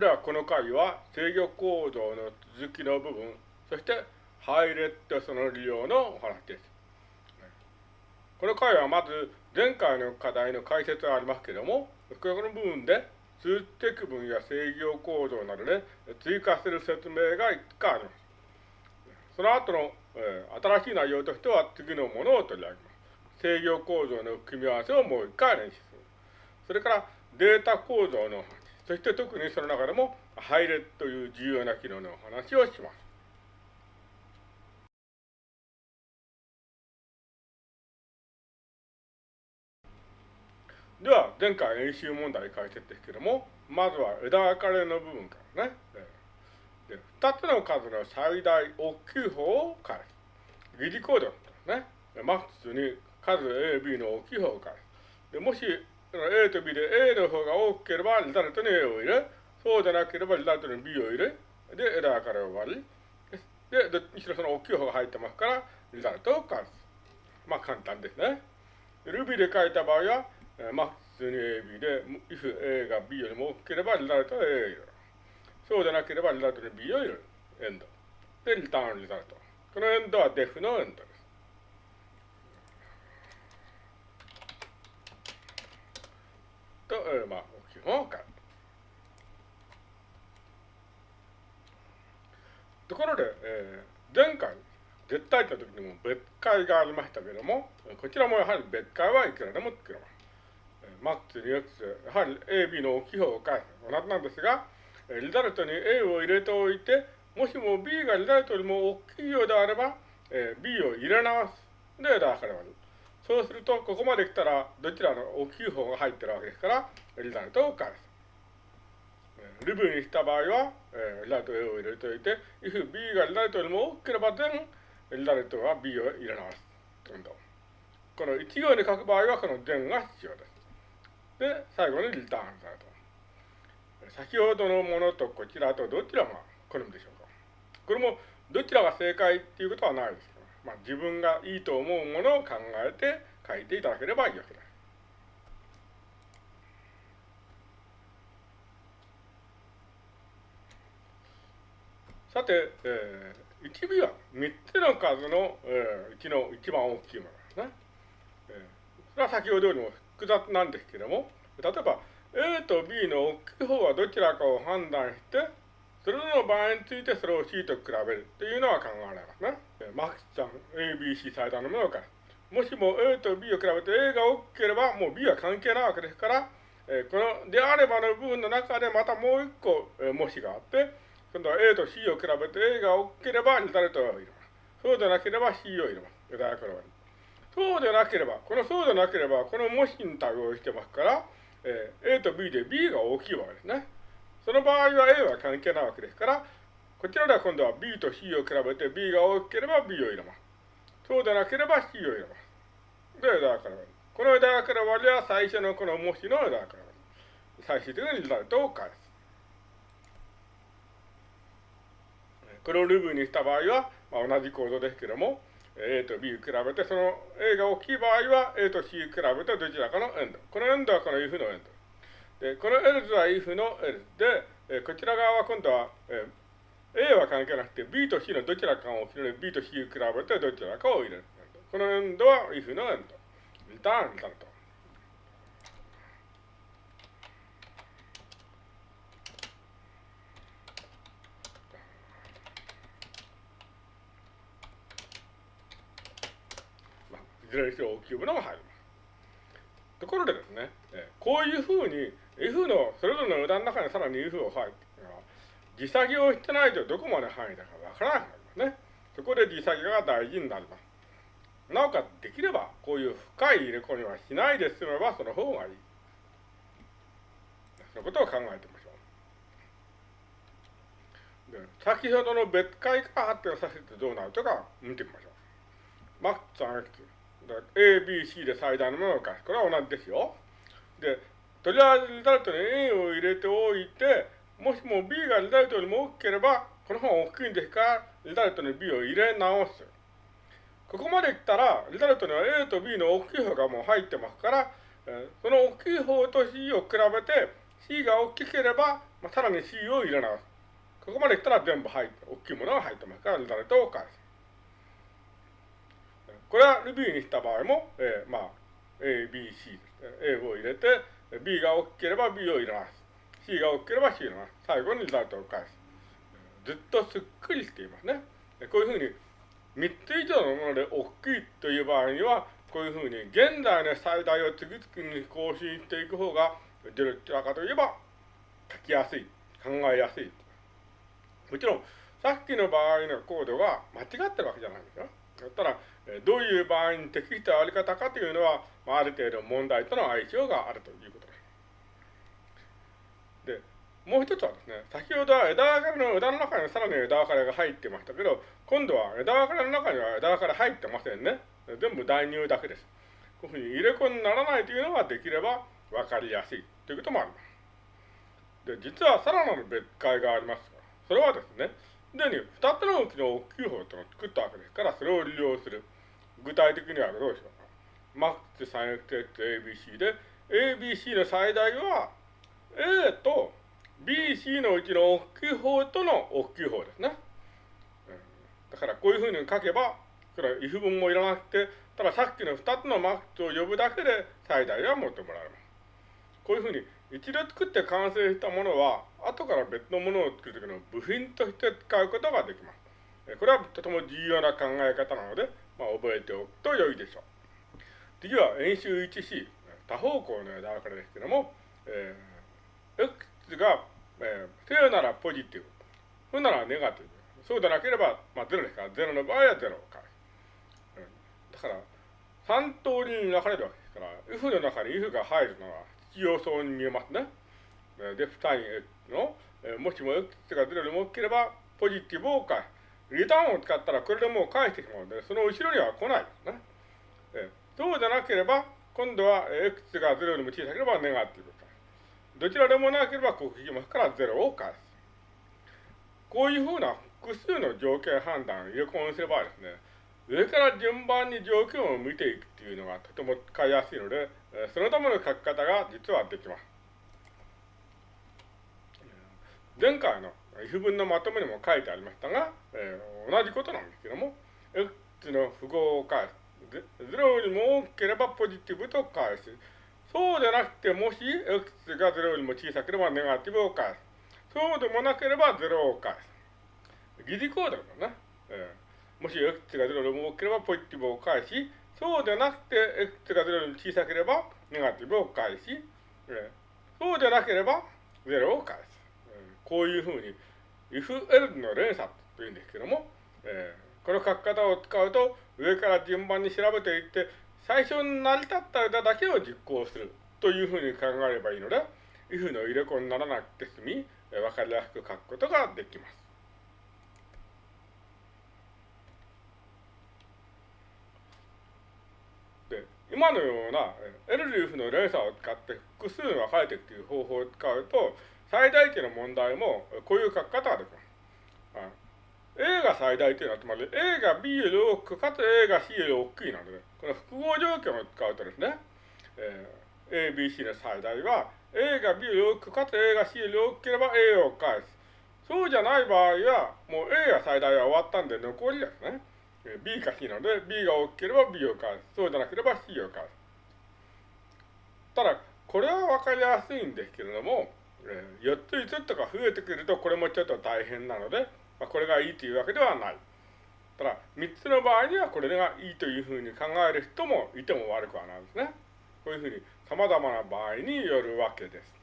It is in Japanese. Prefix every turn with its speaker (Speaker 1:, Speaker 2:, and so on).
Speaker 1: れではこの回は制御構造の続きの部分、そしてハイレットその利用のお話です。この回はまず前回の課題の解説がありますけども、この部分で数値積分や制御構造などで追加する説明がいくつかあります。その後の、えー、新しい内容としては次のものを取り上げます。制御構造の組み合わせをもう一回練習する。それからデータ構造の話。そして特にその中でも配列という重要な機能のお話をします。では、前回演習問題解説ですけども、まずは枝分かれの部分からね。で2つの数の最大大きい方を返す。疑似コードね。マックスに数 A、B の大きい方を返す。でもし A と B で A の方が大きければリザルトに A を入れ、そうじゃなければリザルトに B を入れ、で、枝分かれを割り、で、どっちにしろその大きい方が入ってますから、リザルトを返す。まあ簡単ですね。Ruby で書いた場合は、えまあ普通に AB で、if A が B よりも大きければリザルトは A を入れる。そうじゃなければリザルトに B を入れる。エンド。で、リターンリザルト。このエンドは def のエンドです。と、えー、まあ、基本を書く。ところで、えー、前回、絶対という時にも別解がありましたけれども、こちらもやはり別解はいくらでも作れます。マックス、リエクス、やはり A、B の大きい方を返す。同じなんですが、リザルトに A を入れておいて、もしも B がリザルトよりも大きいようであれば、えー、B を入れ直す。で、だから割る。そうすると、ここまで来たら、どちらの大きい方が入ってるわけですから、リザルトを返す。ルブにした場合は、えー、リザルト A を入れておいて、if B がリザルトよりも大きければ、then リザルトは B を入れ直す。どんどんこの1行に書く場合は、この then が必要です。で、最後にリターンされと。先ほどのものとこちらとどちらが好みでしょうか。これもどちらが正解っていうことはないです、まあ、自分がいいと思うものを考えて書いていただければいいわけです。さて、えー、1尾は3つの数の、えー、うちの一番大きいものですね。えー、それは先ほどよりも複雑なんですけれども、例えば A と B の大きい方はどちらかを判断して、それぞれの場合についてそれを C と比べるっていうのは考えられますね。マックスさん、A、B、C 最大のものから。もしも A と B を比べて A が大きければ、もう B は関係ないわけですから、えこのであればの部分の中でまたもう一個、え模試があって、今度は A と C を比べて A が大きければリザルトを入れます。そうでなければ C を入れます。ユダヤそうでなければ、このそうでなければ、この模試に対応してますから、えー、A と B で B が大きいわけですね。その場合は A は関係ないわけですから、こちらでは今度は B と C を比べて B が大きければ B を入れます。そうでなければ C を入れます。で、枝から割り。この枝から割りは最初のこの模試の枝から割り。最終的にリザルトを返す。これをルーブにした場合は、まあ、同じ構造ですけれども、A と B を比べて、その A が大きい場合は A と C を比べてどちらかのエンド。このエンドはこの if のエンド。で、この else は if の else で、えこちら側は今度は、え A は関係なくて B と C のどちらかをので B と C を比べてどちらかを入れる。このエンドは if のエンド。リターン、リターンと。いずれにせよ大きいものが入ります。ところでですね、こういうふうに F のそれぞれの枝の中にさらに if を入って時作業してないとどこまで範囲だかわからなくなりますね。そこで時作業が大事になります。なおかつできればこういう深い入れ込みはしないで済めばその方がいい。そのことを考えてみましょう。で先ほどの別解から発展させてどうなるとか見てみましょう。マックス 3x A、B、C で最大のものを返す。これは同じですよ。で、とりあえずリザルトに A を入れておいて、もしも B がリザルトよりも大きければ、この方が大きいんですか？ら、リザルトに B を入れ直す。ここまで来たら、リザルトには A と B の大きい方がもう入ってますから、その大きい方と C を比べて、C が大きければ、まあ、さらに C を入れ直す。ここまで来たら全部入って、大きいものが入ってますから、リザルトを返す。これは Ruby にした場合も、えー、まあ、A、B、C。A を入れて、B が大きければ B を入れます。C が大きければ C を入れます。最後にリザルトを返す。ずっとすっくりしていますね。こういうふうに3つ以上のもので大きいという場合には、こういうふうに現在の最大を次々に更新していく方が、どちらかといえば書きやすい、考えやすい。もちろん、さっきの場合のコードが間違ってるわけじゃないんですよ。だったら、どういう場合に適したあり方かというのは、ある程度問題との相性があるということ。もう一つはですね、先ほどは枝分かれの枝の中にさらに枝分かれが入ってましたけど、今度は枝分かれの中には枝分かれ入ってませんね。全部代入だけです。こういうふうに入れ子にならないというのができれば分かりやすいということもあります。で、実はさらなる別解がありますが、それはですね、すでに2つのうちの大きい方というのを作ったわけですから、それを利用する。具体的にはどうでしようか。マックス 3xx ABC で、ABC の最大は A と BC のうちの大きい方との大きい方ですね。だからこういうふうに書けば、それは if 文もいらなくて、たださっきの2つのマックスを呼ぶだけで最大は求められます。こういうふうに一度作って完成したものは、後から別のものを作るときの部品として使うことができます。これはとても重要な考え方なので、まあ、覚えておくと良いでしょう。次は演習 1C、多方向の枝分かれですけども、えー、X が、えー、正ならポジティブ、負ならネガティブ、そうでなければ、まあ、0ですから、0の場合は0を返す。うん、だから、3通りに分かれるわけですから、if の中に if が入るのは必要そうに見えますね。デフタイン X の、えもしも X が0よりも大きければ、ポジティブを返す。リターンを使ったらこれでもう返してしまうので、その後ろには来ないですね。えそうじゃなければ、今度は X が0よりも小さければネガティブ。どちらでもなければ、ここ引きますから0を返す。こういうふうな複数の条件判断を入れ込みすればですね、上から順番に条件を見ていくっていうのがとても使いやすいので、そのための書き方が実はできます。前回の if 文のまとめにも書いてありましたが、えー、同じことなんですけども、x の符号を返す。0よりも大きければポジティブと返す。そうでなくて、もし x が0よりも小さければネガティブを返す。そうでもなければ0を返す。疑似コードだね。えー、もし x が0よりも大きければポジティブを返し、そうでなくて x が0よりも小さければネガティブを返し、えー、そうでなければ0を返す。えー、こういうふうに、if l の連鎖というんですけども、えー、この書き方を使うと、上から順番に調べていって、最初に成り立った枝だけを実行するというふうに考えればいいので、if の入れ子にならなくて済み、わかりやすく書くことができます。で今のようなエルリーフの連鎖を使って複数が書いていくという方法を使うと、最大値の問題もこういう書き方ができます。A が最大というのは、つまり A が B より大きく、かつ A が C より大きいので、この複合条件を使うとですね、えー、A、B、C の最大は、A が B より大きく、かつ A が C より大きければ A を返す。そうじゃない場合は、もう A が最大は終わったんで残りですね。B か C なので、B が大きければ B を返す。そうじゃなければ C を返す。ただ、これはわかりやすいんですけれども、えー、4つ5つとか増えてくると、これもちょっと大変なので、まあ、これがいいというわけではない。ただ、3つの場合にはこれがいいというふうに考える人もいても悪くはないですね。こういうふうに様々な場合によるわけです。